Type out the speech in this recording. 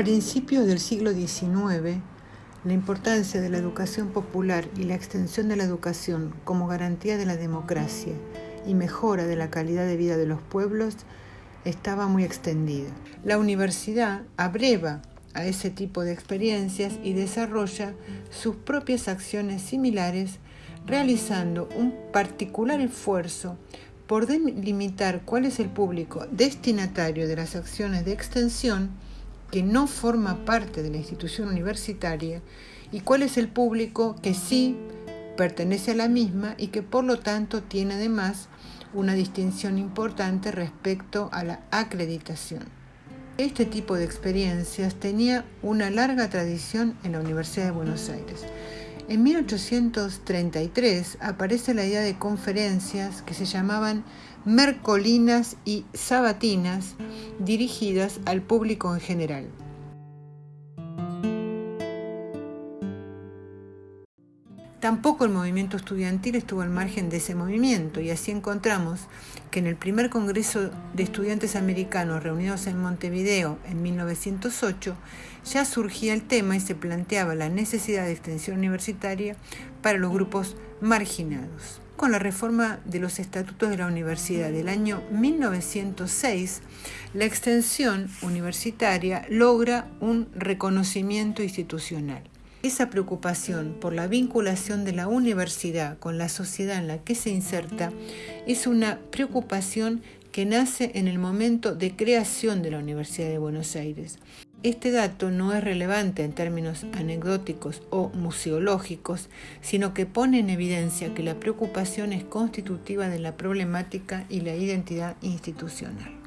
Principios del siglo XIX, la importancia de la educación popular y la extensión de la educación como garantía de la democracia y mejora de la calidad de vida de los pueblos estaba muy extendida. La universidad abreva a ese tipo de experiencias y desarrolla sus propias acciones similares, realizando un particular esfuerzo por delimitar cuál es el público destinatario de las acciones de extensión que no forma parte de la institución universitaria y cuál es el público que sí pertenece a la misma y que por lo tanto tiene además una distinción importante respecto a la acreditación. Este tipo de experiencias tenía una larga tradición en la Universidad de Buenos Aires. En 1833 aparece la idea de conferencias que se llamaban mercolinas y sabatinas dirigidas al público en general. Tampoco el movimiento estudiantil estuvo al margen de ese movimiento y así encontramos que en el primer Congreso de Estudiantes Americanos reunidos en Montevideo en 1908 ya surgía el tema y se planteaba la necesidad de extensión universitaria para los grupos marginados. Con la reforma de los estatutos de la universidad del año 1906, la extensión universitaria logra un reconocimiento institucional. Esa preocupación por la vinculación de la universidad con la sociedad en la que se inserta es una preocupación que nace en el momento de creación de la Universidad de Buenos Aires. Este dato no es relevante en términos anecdóticos o museológicos, sino que pone en evidencia que la preocupación es constitutiva de la problemática y la identidad institucional.